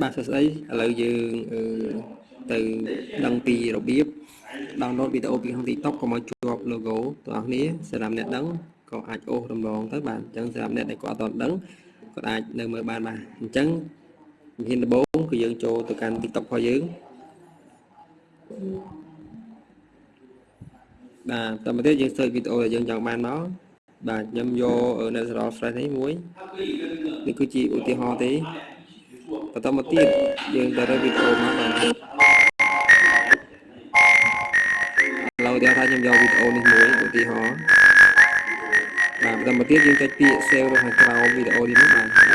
បាទសួស្តីឥឡូវយើងអឺទៅដឹងពីរបៀប download វីដេអូពីក្នុង TikTok កុំឲ្យជាប់ logo ទាំងអស់គ្នាសម្រាប់អ្នកដឹងក៏អាចអូសរំលងទៅបាទអញ្ចឹងសម្រាប់អ្នកដែលគាត់អត់ទាន់ដឹងគាត់អាចនៅមើលបានបាទអញ្ចឹងជំហានដំបូងគឺយើងចូលទៅកាន់ TikTok របស់យើងបាទតើមកទៀតយើង search វីដេអូដែលយើងចង់បានមក បាទខ្ញុំយក natural fresh នេះមួយនេះគឺជាឧទាហរណ៍ទេបន្តមកទៀតយើងទៅរកវីដេអូមកបាទឥឡូវដែលថាខ្ញុំយកវីដេអូនេះមួយឧទាហរណ៍បាទបន្តមកទៀតយើងចុចពាក្យ save នៅខាងក្រោមវីដេអូនេះមកបាទចុច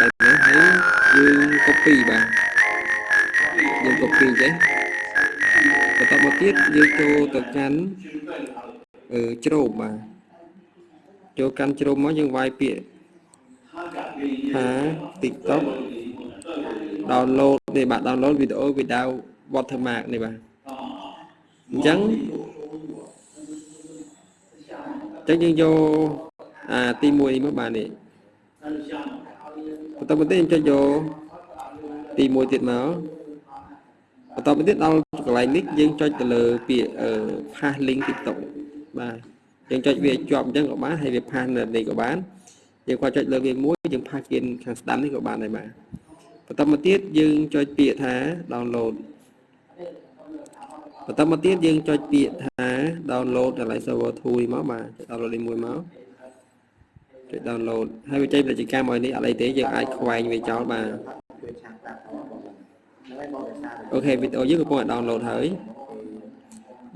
ដល់នេះហើយយើង copy បាទយើង copy ចេះបន្តមកទៀតយើងចូលទៅកាន់អឺ ជ្រោមបាទចូលកាន់ជ្រោមមកយើងវាយពាក្យថា TikTok download នេះបាទ download វីដេអូ without watermark នេះបាទអញ្ចឹងអញ្ចឹងយើងយកអាទី1នេះមកបាទនេះបន្តមកទៀតខ្ញុំចុចយកទី1ទៀតមកបន្តមកទៀតដល់កន្លែងនេះយើងចុចទៅលើពាក្យ pass link TikTok បាទយើងចុចវាជាប់អញ្ចឹងក៏បានហើយវា pass នៅនេះក៏បានយើងគាត់ចុចលើវាមួយយើងផាសគៀនខាងស្ដាំនេះក៏បានដែរបាទបន្តមកទៀតយើងចុចពាក្យថា download បន្តមកទៀតយើងចុចពាក្យថា download កន្លែង server 2នេះមកបាទ download នេះមួយមកចុច download ហើយវាចេញពាណិជ្ជកម្មឲ្យនេះអត់អីទេយើងអាចខ្វែងវាចោលបាទOK វីដេអូយើងកំពុងតែ download ហើយ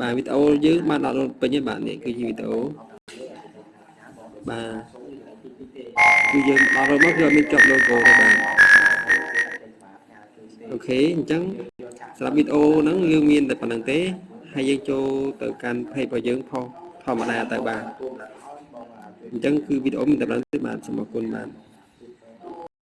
បាទវីដេអូយើងបាន download ពេញហើយបាទនេះគឺជាវីដេអូបាទគឺយើងដល់ rồi មកគឺអត់មានជាប់ logo ទេបាទ OK អញ្ចឹងសម្រាប់វីដេអូហ្នឹងយើងមានតែប៉ុណ្្នឹងទេហើយយើងចូលទៅកាន់ page របស់យើង post ធម្មតាទៅបាទអញ្ចឹងគឺវីដេអូមានតែប៉ុណ្្នឹងទេបាទសូមអរគុណបាទ